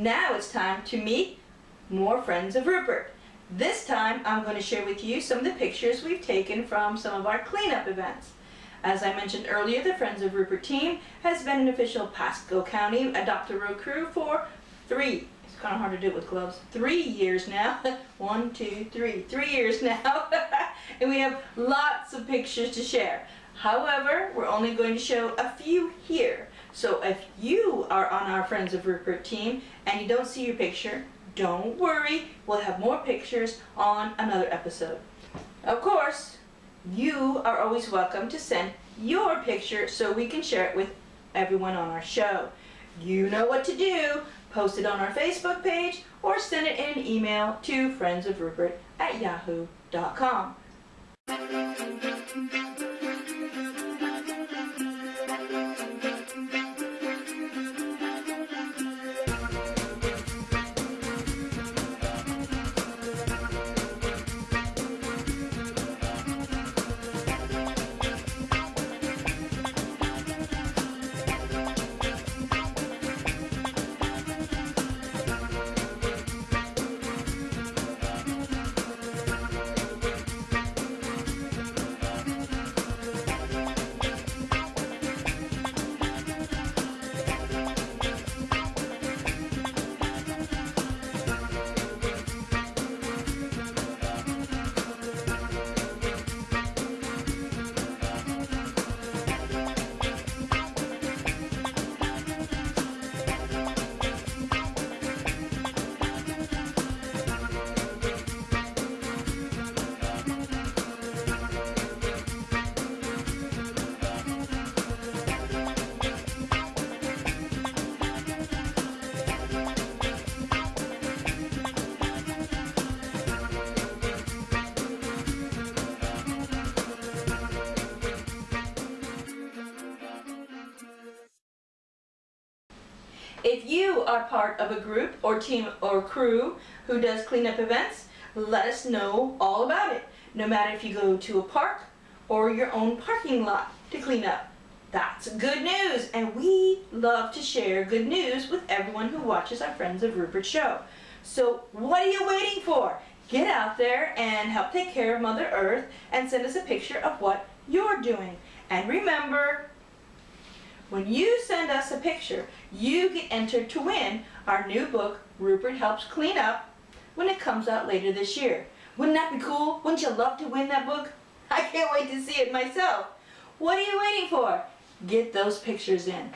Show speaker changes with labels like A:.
A: now it's time to meet more friends of Rupert. This time I'm going to share with you some of the pictures we've taken from some of our cleanup events. As I mentioned earlier, the Friends of Rupert team has been an official Pasco County Adopt a Road crew for three, it's kind of hard to do it with gloves, three years now. One, two, three, three years now. and we have lots of pictures to share. However, we're only going to show a few here. So if you are on our Friends of Rupert team and you don't see your picture, don't worry, we'll have more pictures on another episode. Of course, you are always welcome to send your picture so we can share it with everyone on our show. You know what to do. Post it on our Facebook page or send it in an email to friendsofrupert at yahoo.com. If you are part of a group or team or crew who does cleanup events, let us know all about it. No matter if you go to a park or your own parking lot to clean up. That's good news and we love to share good news with everyone who watches our Friends of Rupert show. So what are you waiting for? Get out there and help take care of Mother Earth and send us a picture of what you're doing. And remember, when you send us a picture, you get entered to win our new book, Rupert Helps Clean Up, when it comes out later this year. Wouldn't that be cool? Wouldn't you love to win that book? I can't wait to see it myself. What are you waiting for? Get those pictures in.